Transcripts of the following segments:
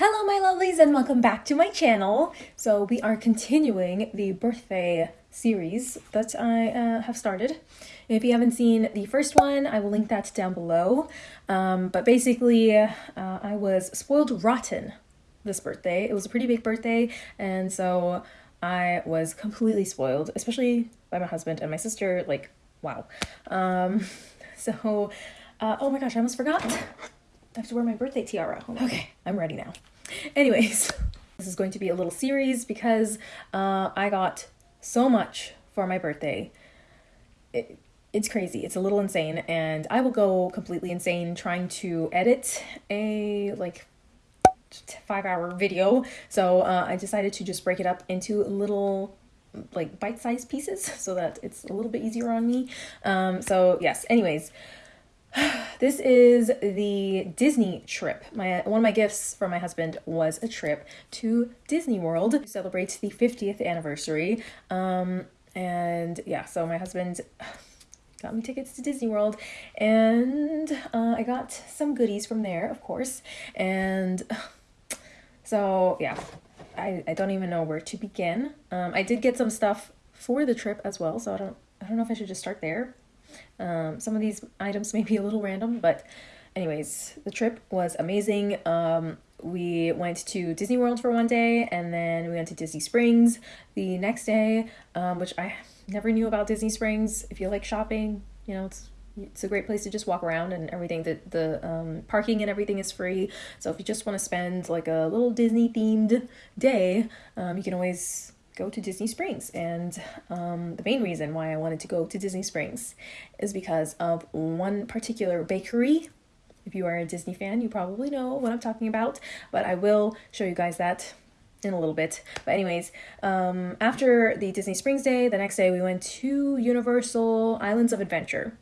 Hello my lovelies and welcome back to my channel. So we are continuing the birthday series that I uh, have started. If you haven't seen the first one, I will link that down below. Um, but basically, uh, I was spoiled rotten this birthday. It was a pretty big birthday and so I was completely spoiled, especially by my husband and my sister. Like, wow. Um, so, uh, oh my gosh, I almost forgot. I have to wear my birthday tiara. Okay, I'm ready now. Anyways, this is going to be a little series because uh, I got so much for my birthday. It, it's crazy. It's a little insane, and I will go completely insane trying to edit a like five hour video. So uh, I decided to just break it up into little like bite-sized pieces so that it's a little bit easier on me. Um, so yes, anyways, this is the Disney trip. My one of my gifts from my husband was a trip to Disney World to celebrate the 50th anniversary. Um, and yeah, so my husband got me tickets to Disney World, and uh, I got some goodies from there, of course. And so yeah, I, I don't even know where to begin. Um, I did get some stuff for the trip as well, so I don't I don't know if I should just start there. Um, some of these items may be a little random, but anyways, the trip was amazing. Um, we went to Disney World for one day, and then we went to Disney Springs the next day, um, which I never knew about Disney Springs. If you like shopping, you know it's it's a great place to just walk around and everything. The the um, parking and everything is free. So if you just want to spend like a little Disney themed day, um, you can always go to Disney Springs. And um, the main reason why I wanted to go to Disney Springs is because of one particular bakery. If you are a Disney fan, you probably know what I'm talking about, but I will show you guys that in a little bit. But anyways, um, after the Disney Springs day, the next day we went to Universal Islands of Adventure.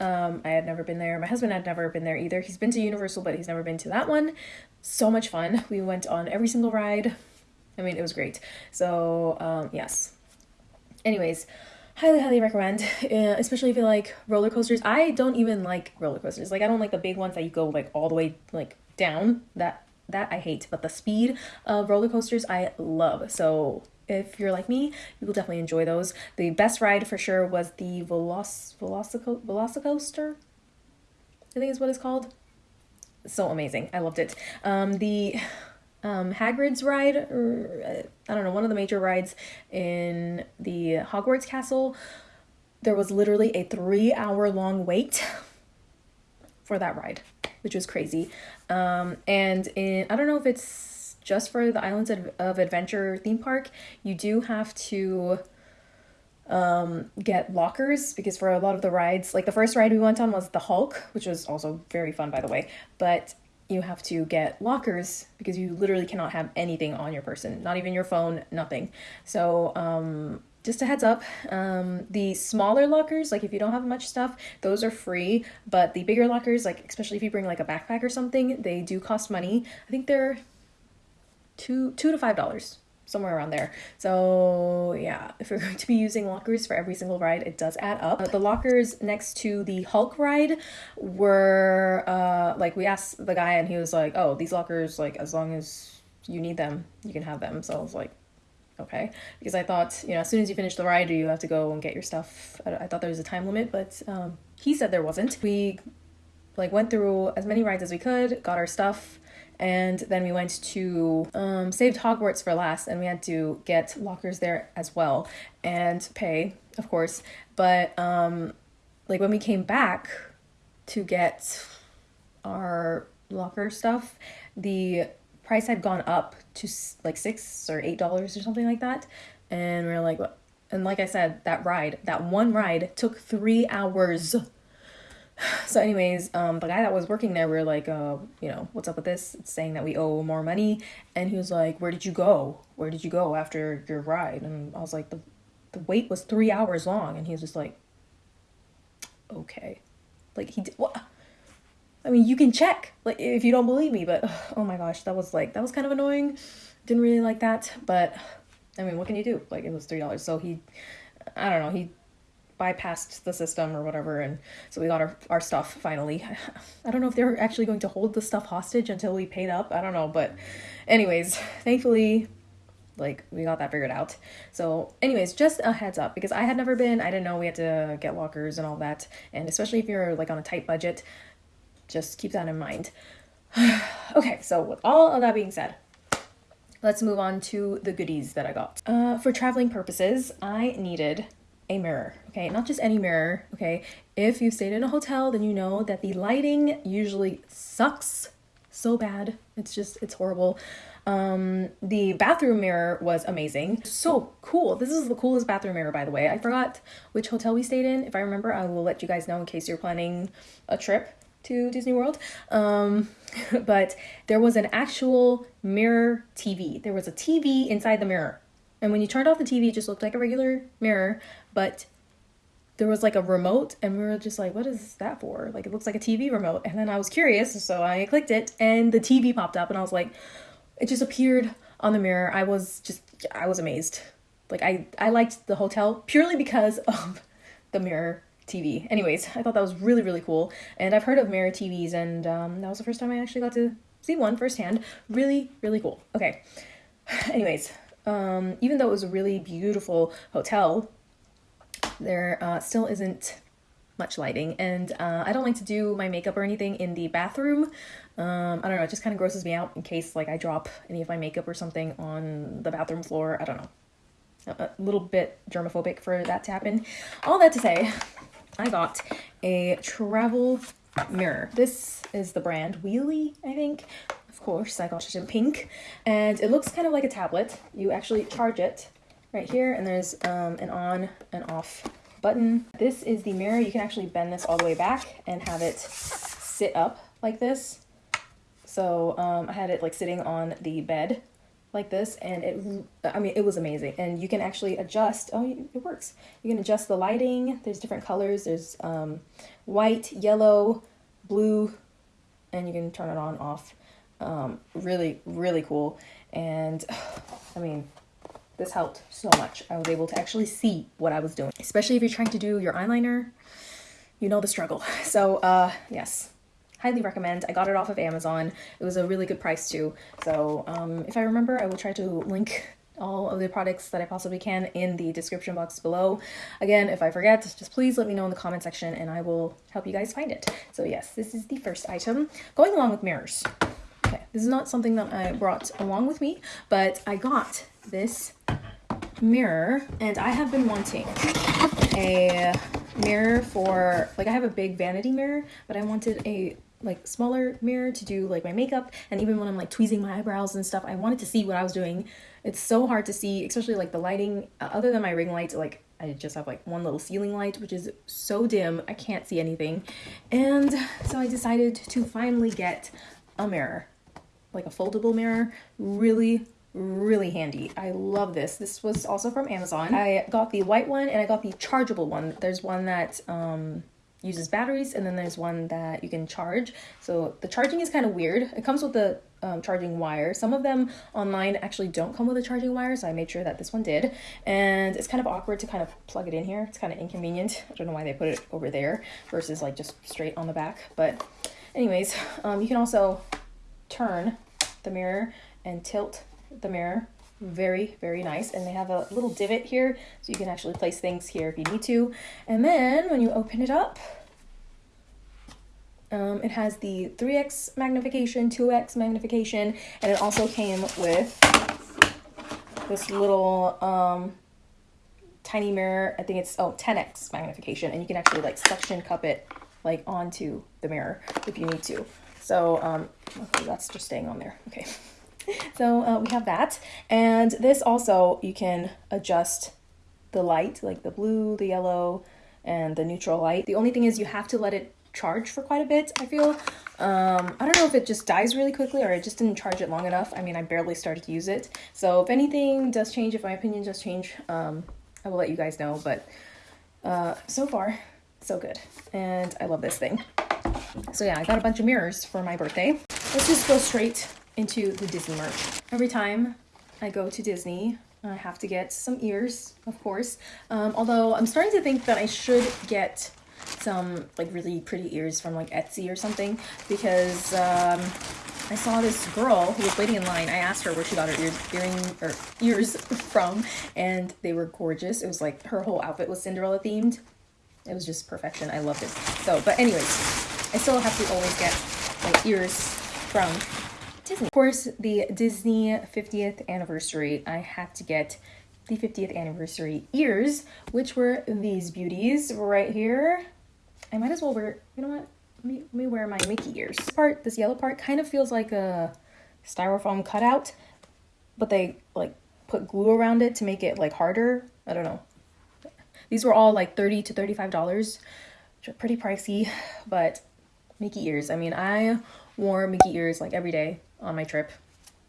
Um, I had never been there. My husband had never been there either. He's been to Universal, but he's never been to that one. So much fun. We went on every single ride. I mean, it was great. So, um, yes. Anyways, highly, highly recommend, uh, especially if you like roller coasters. I don't even like roller coasters. Like, I don't like the big ones that you go like all the way like down. That that I hate. But the speed of roller coasters, I love. So if you're like me, you will definitely enjoy those. The best ride for sure was the Veloc Velocico Velocicoaster. I think is what it's called. So amazing. I loved it. Um, the um, Hagrid's ride, or uh, I don't know, one of the major rides in the Hogwarts Castle, there was literally a three hour long wait for that ride, which was crazy. Um, and in, I don't know if it's just for the Islands of, of Adventure theme park, you do have to um, get lockers because for a lot of the rides, like the first ride we went on was the Hulk, which was also very fun, by the way. But you have to get lockers because you literally cannot have anything on your person, not even your phone, nothing. So, um, just a heads up um, the smaller lockers like if you don't have much stuff those are free but the bigger lockers like especially if you bring like a backpack or something they do cost money i think they're two two to five dollars somewhere around there. So yeah, if you're going to be using lockers for every single ride, it does add up. Uh, the lockers next to the Hulk ride were uh, like we asked the guy and he was like, "Oh, these lockers like as long as you need them, you can have them." So I was like, okay because i thought you know as soon as you finish the ride do you have to go and get your stuff i, I thought there was a time limit but um, he said there wasn't we like went through as many rides as we could got our stuff and then we went to um, saved hogwarts for last and we had to get lockers there as well and pay of course. But um, like when we came back to get our locker stuff the price had gone up to like six or eight dollars or something like that. And we are like and like i said that ride that one ride took three hours so anyways um the guy that was working there we are like uh you know what's up with this? It's saying that we owe more money. And he was like where did you go? Where did you go after your ride? And i was like the the wait was three hours long. And he was just like okay. Like he did what i mean you can check like if you don't believe me but oh my gosh that was like that was kind of annoying. Didn't really like that but i mean what can you do? Like it was three dollars. So he i don't know he bypassed the system or whatever and so we got our, our stuff finally. I don't know if they're actually going to hold the stuff hostage until we paid up i don't know but anyways thankfully like we got that figured out. So anyways just a heads up because i had never been i didn't know we had to get lockers and all that and especially if you're like on a tight budget just keep that in mind. Okay so with all of that being said let's move on to the goodies that i got. Uh, for traveling purposes i needed a mirror okay not just any mirror okay if you've stayed in a hotel then you know that the lighting usually sucks so bad it's just it's horrible um, the bathroom mirror was amazing. So cool. This is the coolest bathroom mirror, by the way. I forgot which hotel we stayed in. If I remember, I will let you guys know in case you're planning a trip to Disney World. Um, but there was an actual mirror TV. There was a TV inside the mirror. And when you turned off the TV, it just looked like a regular mirror, but there was like a remote and we were just like what is that for like it looks like a tv remote and then i was curious so i clicked it and the tv popped up and i was like it just appeared on the mirror. I was just I was amazed. Like I I liked the hotel purely because of the mirror TV. Anyways, I thought that was really really cool, and I've heard of mirror TVs, and um, that was the first time I actually got to see one firsthand. Really really cool. Okay. Anyways, um, even though it was a really beautiful hotel, there uh, still isn't much lighting and uh, I don't like to do my makeup or anything in the bathroom. Um, I don't know, it just kind of grosses me out in case like I drop any of my makeup or something on the bathroom floor. I don't know. A, a little bit germophobic for that to happen. All that to say, I got a travel mirror. This is the brand Wheelie, I think. Of course, I got it in pink. And it looks kind of like a tablet. You actually charge it right here and there's um, an on and off button. This is the mirror. You can actually bend this all the way back and have it sit up like this. So um, I had it like sitting on the bed like this and it I mean it was amazing and you can actually adjust oh it works you can adjust the lighting there's different colors there's um, white yellow blue and you can turn it on off um, really really cool and I mean this helped so much. I was able to actually see what I was doing, especially if you're trying to do your eyeliner. You know the struggle. So, uh, yes, highly recommend. I got it off of Amazon. It was a really good price too. So, um, if I remember, I will try to link all of the products that I possibly can in the description box below. Again, if I forget, just please let me know in the comment section and I will help you guys find it. So yes, this is the first item. Going along with mirrors. This is not something that I brought along with me, but I got this mirror and I have been wanting a mirror for like I have a big vanity mirror but I wanted a like smaller mirror to do like my makeup and even when I'm like tweezing my eyebrows and stuff I wanted to see what I was doing. It's so hard to see especially like the lighting uh, other than my ring light like I just have like one little ceiling light which is so dim I can't see anything. And so I decided to finally get a mirror like a foldable mirror really really handy. I love this. This was also from Amazon. I got the white one and I got the chargeable one. There's one that um, uses batteries and then there's one that you can charge. So the charging is kind of weird. It comes with the um, charging wire. Some of them online actually don't come with a charging wire, so I made sure that this one did. And it's kind of awkward to kind of plug it in here. It's kind of inconvenient. I don't know why they put it over there versus like just straight on the back. But anyways, um, you can also turn the mirror and tilt the mirror. Very very nice. And they have a little divot here so you can actually place things here if you need to. And then when you open it up um, it has the 3x magnification 2x magnification and it also came with this little um, tiny mirror. I think it's oh 10x magnification. And you can actually like suction cup it like onto the mirror if you need to so um, that's just staying on there okay so uh, we have that. And this also, you can adjust the light, like the blue, the yellow, and the neutral light. The only thing is you have to let it charge for quite a bit, I feel. Um, I don't know if it just dies really quickly or it just didn't charge it long enough. I mean, I barely started to use it. So if anything does change, if my opinion does change, um, I will let you guys know. But uh, so far, so good. And I love this thing. So yeah, I got a bunch of mirrors for my birthday. Let's just go straight into the Disney merch. Every time I go to Disney, I have to get some ears, of course. Um, although I'm starting to think that I should get some like really pretty ears from like Etsy or something because um, I saw this girl who was waiting in line. I asked her where she got her ears, earring or ears from, and they were gorgeous. It was like her whole outfit was Cinderella themed. It was just perfection. I loved it. So, but anyways, I still have to always get my ears from Disney. Of course, the Disney 50th anniversary, I had to get the 50th anniversary ears, which were these beauties right here. I might as well wear, you know what? Let me, let me wear my Mickey ears. This part, this yellow part, kind of feels like a styrofoam cutout, but they like put glue around it to make it like harder. I don't know. These were all like 30 to $35, which are pretty pricey, but Mickey ears. I mean, I wore Mickey ears like every day on my trip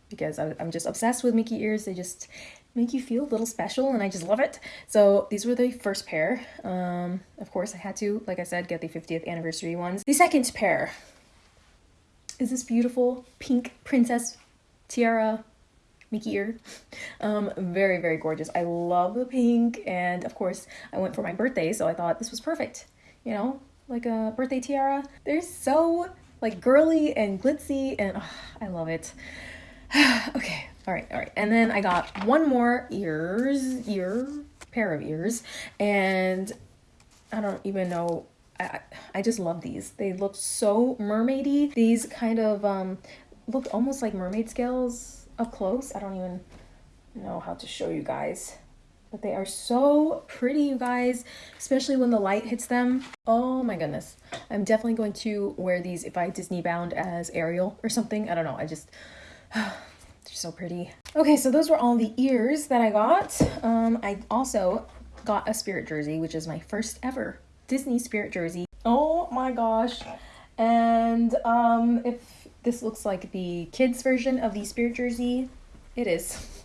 because I, am just obsessed with Mickey ears. They just make you feel a little special and I just love it. So these were the first pair. Um, of course, I had to, like I said, get the 50th anniversary ones. The second pair is this beautiful pink princess tiara Mickey ear. Um, very, very gorgeous. I love the pink and of course I went for my birthday so I thought this was perfect. You know, like a birthday tiara. They're so like girly and glitzy and oh, I love it. okay, all right, all right. And then I got one more ears, ear, pair of ears, and I don't even know. I, I just love these. They look so mermaidy. These kind of um, look almost like mermaid scales up close. I don't even know how to show you guys. But they are so pretty, you guys, especially when the light hits them. Oh my goodness. I'm definitely going to wear these if I Disney bound as Ariel or something. I don't know. I just, they're so pretty. Okay, so those were all the ears that I got. Um, I also got a spirit jersey, which is my first ever Disney spirit jersey. Oh my gosh. And um, if this looks like the kids version of the spirit jersey, it is.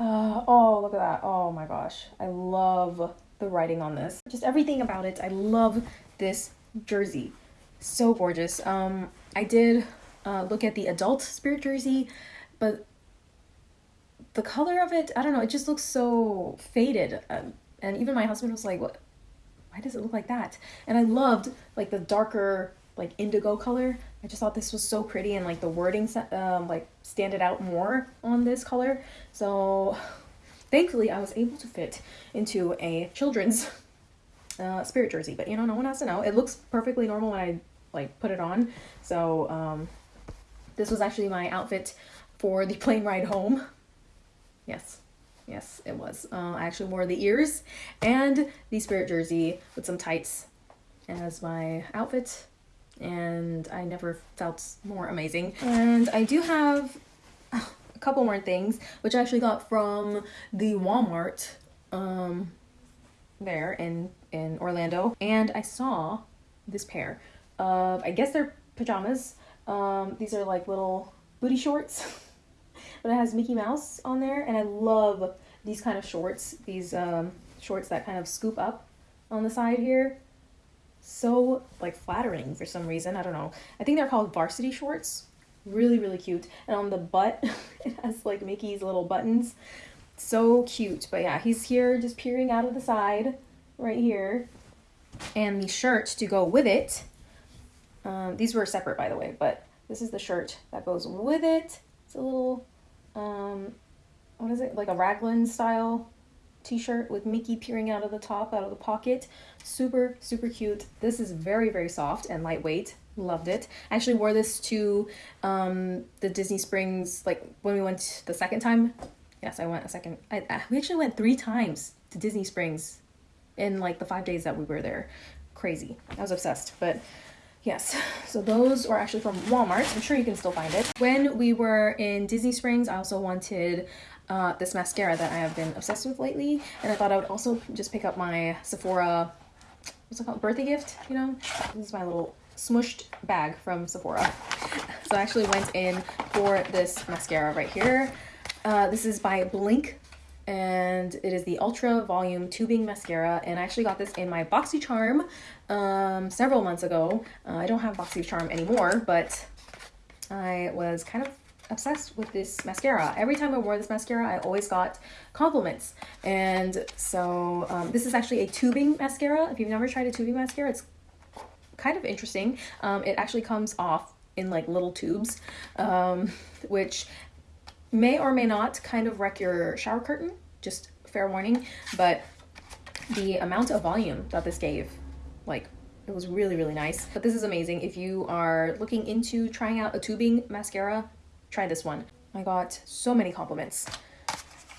Uh, oh, look at that. Oh my gosh. I love the writing on this. Just everything about it. I love this jersey. So gorgeous. Um, I did uh, look at the adult spirit jersey, but the color of it, I don't know, it just looks so faded. Um, and even my husband was like, what? Why does it look like that? And I loved like the darker like indigo color. I just thought this was so pretty and like the wording um, like standed out more on this color. So thankfully I was able to fit into a children's uh, spirit jersey, but you know, no one has to know. It looks perfectly normal when I like put it on. So um, this was actually my outfit for the plane ride home. Yes, yes, it was. Uh, I actually wore the ears and the spirit jersey with some tights as my outfit and I never felt more amazing. And I do have a couple more things, which I actually got from the Walmart um, there in, in Orlando. And I saw this pair of, I guess they're pajamas. Um, these are like little booty shorts, but it has Mickey Mouse on there. And I love these kind of shorts, these um, shorts that kind of scoop up on the side here so like flattering for some reason. I don't know. I think they're called varsity shorts. Really, really cute. And on the butt, it has like Mickey's little buttons. So cute. But yeah, he's here just peering out of the side right here. And the shirt to go with it. Um, these were separate, by the way, but this is the shirt that goes with it. It's a little, um, what is it? Like a raglan style t-shirt with Mickey peering out of the top, out of the pocket. Super, super cute. This is very, very soft and lightweight. Loved it. I actually wore this to um, the Disney Springs, like when we went the second time. Yes, I went a second. I, I, we actually went three times to Disney Springs in like the five days that we were there. Crazy. I was obsessed. But Yes, so those were actually from Walmart. I'm sure you can still find it. When we were in Disney Springs, I also wanted uh, this mascara that I have been obsessed with lately. And I thought I would also just pick up my Sephora, what's it called, birthday gift, you know? This is my little smushed bag from Sephora. So I actually went in for this mascara right here. Uh, this is by Blinc and it is the Ultra Volume Tubing Mascara and I actually got this in my BoxyCharm um, several months ago. Uh, I don't have BoxyCharm anymore, but I was kind of obsessed with this mascara. Every time I wore this mascara, I always got compliments. And so um, this is actually a tubing mascara. If you've never tried a tubing mascara, it's kind of interesting. Um, it actually comes off in like little tubes, um, which may or may not kind of wreck your shower curtain. Just fair warning. But the amount of volume that this gave, like it was really, really nice. But this is amazing. If you are looking into trying out a tubing mascara, try this one. I got so many compliments.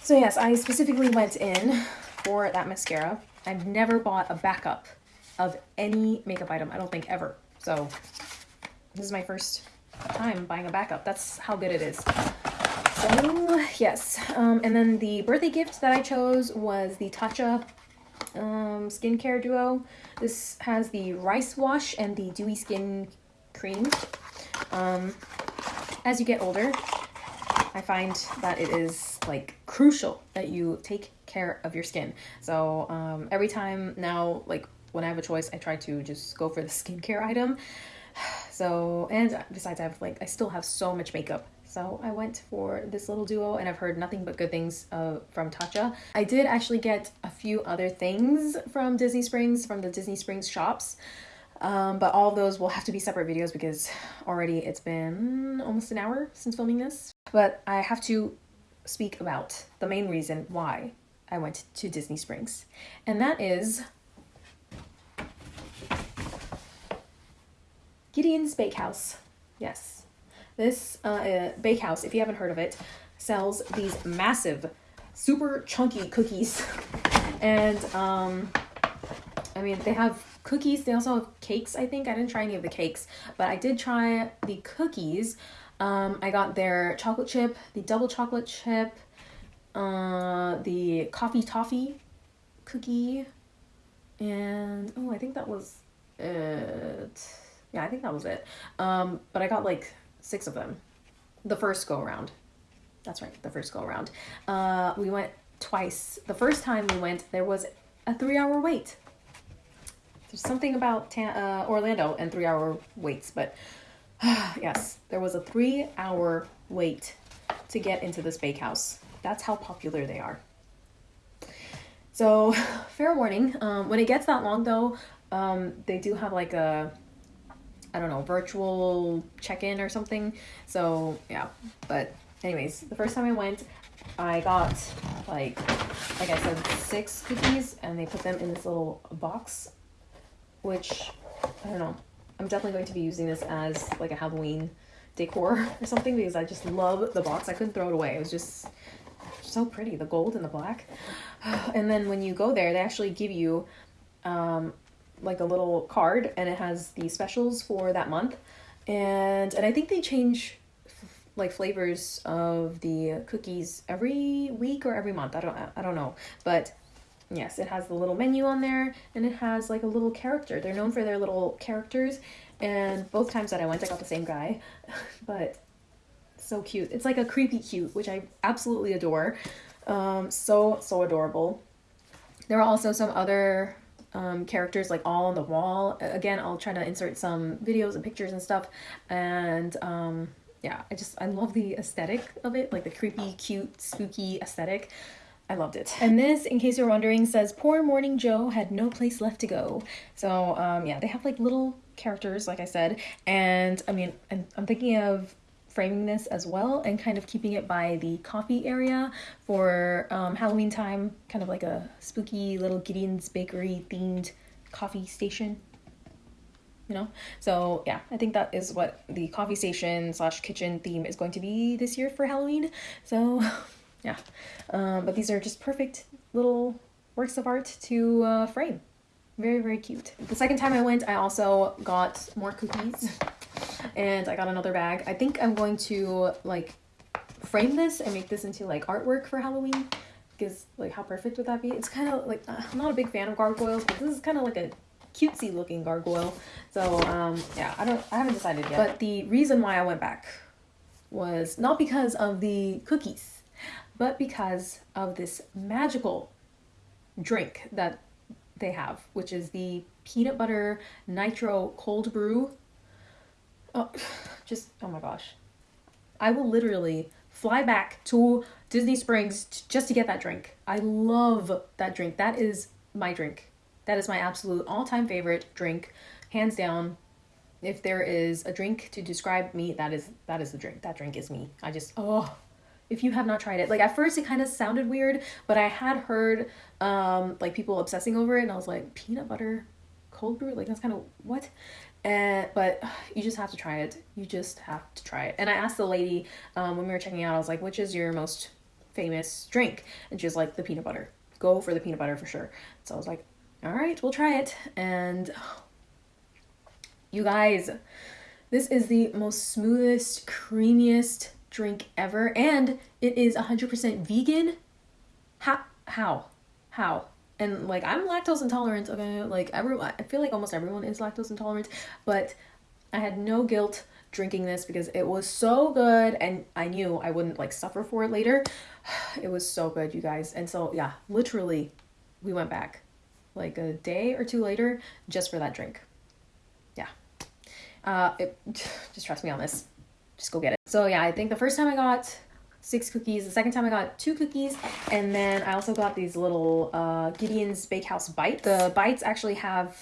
So yes, I specifically went in for that mascara. I've never bought a backup of any makeup item, I don't think ever. So this is my first time buying a backup. That's how good it is. So yes, um, and then the birthday gift that I chose was the Tatcha um, skincare duo. This has the rice wash and the dewy skin cream. Um, as you get older, I find that it is like crucial that you take care of your skin. So um, every time now, like when I have a choice, I try to just go for the skincare item. So, and besides, I have like, I still have so much makeup so I went for this little duo and I've heard nothing but good things uh, from Tatcha. I did actually get a few other things from Disney Springs, from the Disney Springs shops. Um, but all of those will have to be separate videos because already it's been almost an hour since filming this. But I have to speak about the main reason why I went to Disney Springs. And that is Gideon's Bakehouse. Yes, this uh, uh, bakehouse, if you haven't heard of it, sells these massive, super chunky cookies. and um, I mean, they have cookies. They also have cakes, I think. I didn't try any of the cakes, but I did try the cookies. Um, I got their chocolate chip, the double chocolate chip, uh, the coffee toffee cookie, and oh, I think that was it. Yeah, I think that was it. Um, but I got like six of them the first go around. That's right, the first go around. Uh, we went twice. The first time we went, there was a three hour wait. There's something about uh, Orlando and three hour waits, but yes, there was a three hour wait to get into this bakehouse. That's how popular they are. So, fair warning, um, when it gets that long though, um, they do have like a I don't know, virtual check-in or something. So yeah, but anyways, the first time I went, I got like, like I said, six cookies and they put them in this little box, which I don't know. I'm definitely going to be using this as like a Halloween decor or something because I just love the box. I couldn't throw it away. It was just so pretty, the gold and the black. And then when you go there, they actually give you um, like a little card and it has the specials for that month and and i think they change like flavors of the cookies every week or every month i don't i don't know but yes it has the little menu on there and it has like a little character they're known for their little characters and both times that i went i got the same guy but so cute it's like a creepy cute which i absolutely adore um so so adorable there are also some other um, characters like all on the wall. Again, I'll try to insert some videos and pictures and stuff. And um, yeah, I just, I love the aesthetic of it, like the creepy, cute, spooky aesthetic. I loved it. And this, in case you're wondering, says poor Morning Joe had no place left to go. So um, yeah, they have like little characters, like I said. And I mean, I'm, I'm thinking of framing this as well and kind of keeping it by the coffee area for um, Halloween time, kind of like a spooky little Gideon's Bakery themed coffee station. You know, so yeah, I think that is what the coffee station slash kitchen theme is going to be this year for Halloween. So yeah, um, but these are just perfect little works of art to uh, frame. Very, very cute. The second time I went, I also got more cookies and I got another bag. I think I'm going to like frame this and make this into like artwork for Halloween because like how perfect would that be? It's kind of like I'm not a big fan of gargoyles, but this is kind of like a cutesy looking gargoyle. So um yeah, I don't I haven't decided yet. But the reason why I went back was not because of the cookies, but because of this magical drink that they have, which is the peanut butter nitro cold brew Oh, just, oh my gosh. I will literally fly back to Disney Springs t- just to get that drink. I love that drink. That is my drink. That is my absolute all-time favorite drink, hands down. If there is a drink to describe me, that is that is the drink. That drink is me. I just oh if you have not tried it. Like at first it kind of sounded weird but i had heard um like people obsessing over it and i was like peanut butter cold brew? Like that's kind of what? And but you just have to try it. You just have to try it. And i asked the lady um, when we were checking out i was like which is your most famous drink? And she was like the peanut butter. Go for the peanut butter for sure. So i was like all right we'll try it. And you guys this is the most smoothest creamiest drink ever and it is 100% vegan. How how how? And like i'm lactose intolerant okay? Like everyone i feel like almost everyone is lactose intolerant but i had no guilt drinking this because it was so good and i knew i wouldn't like suffer for it later. It was so good you guys. And so yeah literally we went back like a day or two later just for that drink. Yeah. Uh it just trust me on this just go get it. So yeah, I think the first time I got six cookies. The second time I got two cookies, and then I also got these little uh, Gideon's Bakehouse bites. The bites actually have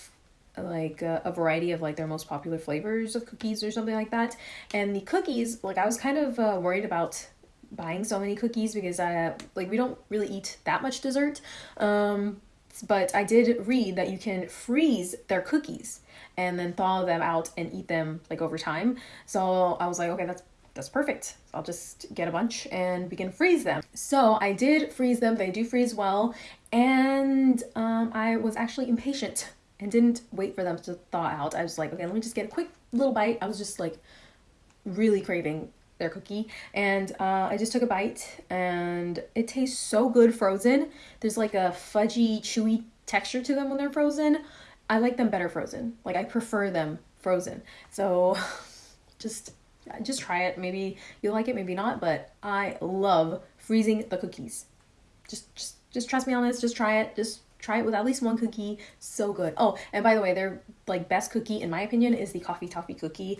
like a, a, variety of like their most popular flavors of cookies or something like that. And the cookies, like I was kind of uh, worried about buying so many cookies because I like we don't really eat that much dessert. Um, but I did read that you can freeze their cookies and then thaw them out and eat them like over time. So I was like, okay, that's that's perfect. I'll just get a bunch and can freeze them. So I did freeze them. They do freeze well. And um, I was actually impatient and didn't wait for them to thaw out. I was like, okay, let me just get a quick little bite. I was just like really craving their cookie and uh, I just took a bite and it tastes so good frozen. There's like a fudgy, chewy texture to them when they're frozen. I like them better frozen. Like I prefer them frozen. So just just try it. Maybe you'll like it, maybe not, but I love freezing the cookies. Just just just trust me on this. Just try it. Just try it with at least one cookie. So good. Oh, and by the way, their like best cookie in my opinion is the coffee toffee cookie.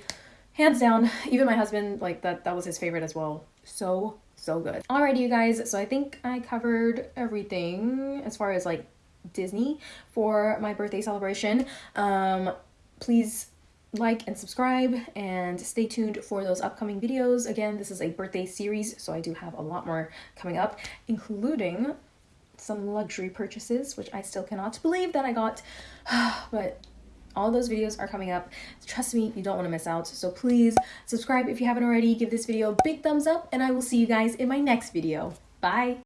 Hands down. Even my husband like that that was his favorite as well. So so good. Alrighty you guys, so I think I covered everything as far as like Disney for my birthday celebration. Um, please like and subscribe and stay tuned for those upcoming videos. Again, this is a birthday series, so I do have a lot more coming up, including some luxury purchases, which I still cannot believe that I got, but all those videos are coming up. Trust me, you don't want to miss out. So please subscribe if you haven't already, give this video a big thumbs up, and I will see you guys in my next video. Bye!